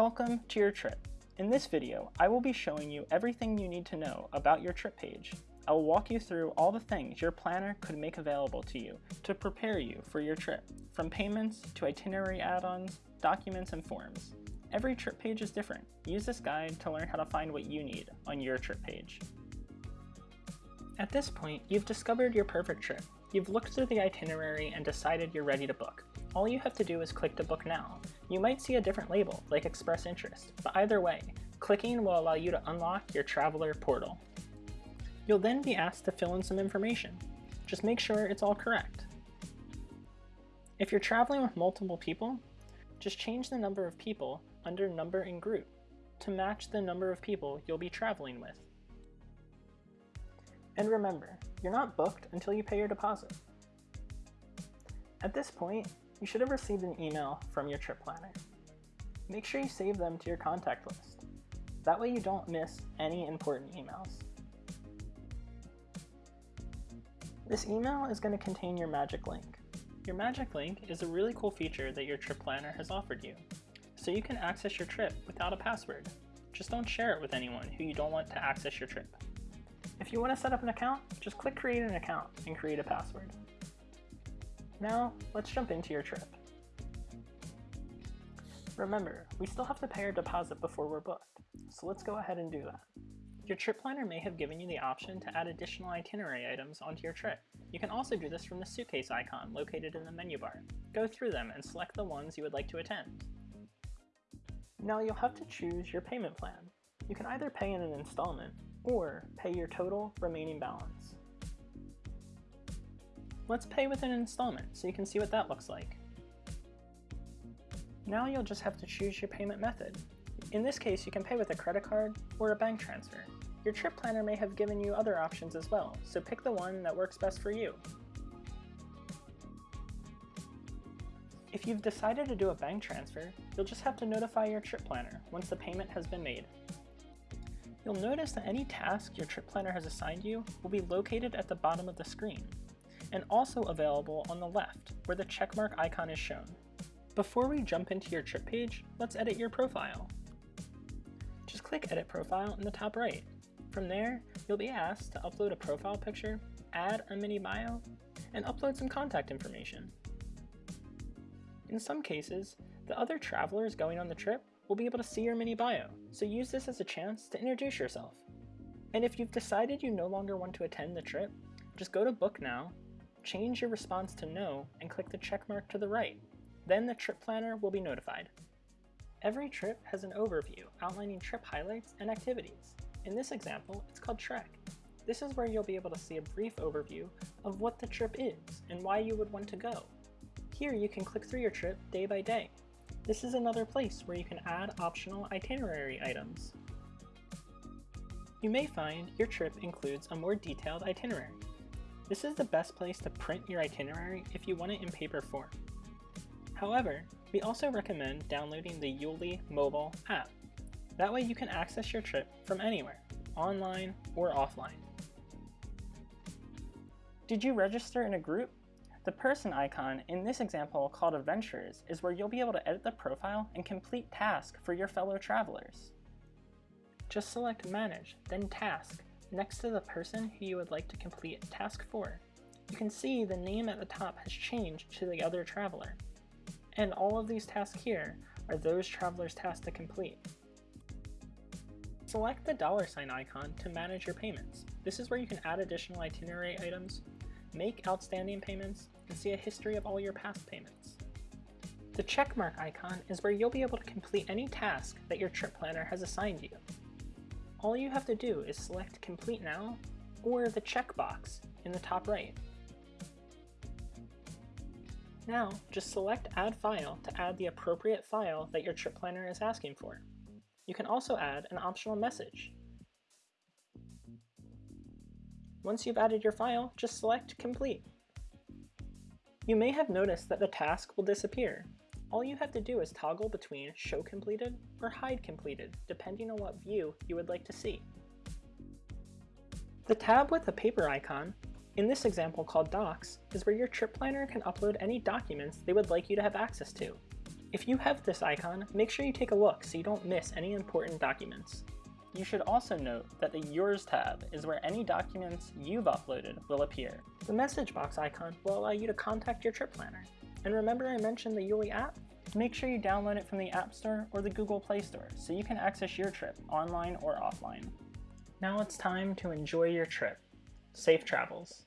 Welcome to your trip. In this video, I will be showing you everything you need to know about your trip page. I will walk you through all the things your planner could make available to you to prepare you for your trip, from payments to itinerary add-ons, documents, and forms. Every trip page is different. Use this guide to learn how to find what you need on your trip page. At this point, you've discovered your perfect trip. You've looked through the itinerary and decided you're ready to book. All you have to do is click to book now. You might see a different label, like Express Interest, but either way, clicking will allow you to unlock your Traveler portal. You'll then be asked to fill in some information. Just make sure it's all correct. If you're traveling with multiple people, just change the number of people under Number and Group to match the number of people you'll be traveling with. And remember, you're not booked until you pay your deposit. At this point, you should have received an email from your trip planner. Make sure you save them to your contact list. That way you don't miss any important emails. This email is going to contain your magic link. Your magic link is a really cool feature that your trip planner has offered you, so you can access your trip without a password. Just don't share it with anyone who you don't want to access your trip. If you want to set up an account, just click create an account and create a password. Now, let's jump into your trip. Remember, we still have to pay our deposit before we're booked, so let's go ahead and do that. Your trip planner may have given you the option to add additional itinerary items onto your trip. You can also do this from the suitcase icon located in the menu bar. Go through them and select the ones you would like to attend. Now you'll have to choose your payment plan. You can either pay in an installment or pay your total remaining balance. Let's pay with an installment so you can see what that looks like. Now you'll just have to choose your payment method. In this case, you can pay with a credit card or a bank transfer. Your trip planner may have given you other options as well, so pick the one that works best for you. If you've decided to do a bank transfer, you'll just have to notify your trip planner once the payment has been made. You'll notice that any task your trip planner has assigned you will be located at the bottom of the screen and also available on the left where the checkmark icon is shown. Before we jump into your trip page, let's edit your profile. Just click Edit Profile in the top right. From there, you'll be asked to upload a profile picture, add a mini bio, and upload some contact information. In some cases, the other travelers going on the trip will be able to see your mini bio, so use this as a chance to introduce yourself. And if you've decided you no longer want to attend the trip, just go to Book Now change your response to no and click the check mark to the right. Then the trip planner will be notified. Every trip has an overview outlining trip highlights and activities. In this example, it's called Trek. This is where you'll be able to see a brief overview of what the trip is and why you would want to go. Here you can click through your trip day by day. This is another place where you can add optional itinerary items. You may find your trip includes a more detailed itinerary. This is the best place to print your itinerary if you want it in paper form. However, we also recommend downloading the YouLi mobile app. That way you can access your trip from anywhere, online or offline. Did you register in a group? The person icon in this example called Adventures is where you'll be able to edit the profile and complete tasks for your fellow travelers. Just select Manage, then Task, next to the person who you would like to complete task for. You can see the name at the top has changed to the other traveler. And all of these tasks here are those travelers' tasks to complete. Select the dollar sign icon to manage your payments. This is where you can add additional itinerary items, make outstanding payments, and see a history of all your past payments. The checkmark icon is where you'll be able to complete any task that your trip planner has assigned you all you have to do is select Complete Now or the checkbox in the top right. Now, just select Add File to add the appropriate file that your trip planner is asking for. You can also add an optional message. Once you've added your file, just select Complete. You may have noticed that the task will disappear, all you have to do is toggle between Show Completed or Hide Completed, depending on what view you would like to see. The tab with the paper icon, in this example called Docs, is where your trip planner can upload any documents they would like you to have access to. If you have this icon, make sure you take a look so you don't miss any important documents. You should also note that the Yours tab is where any documents you've uploaded will appear. The message box icon will allow you to contact your trip planner. And remember I mentioned the YouLi app? Make sure you download it from the App Store or the Google Play Store so you can access your trip online or offline. Now it's time to enjoy your trip. Safe travels.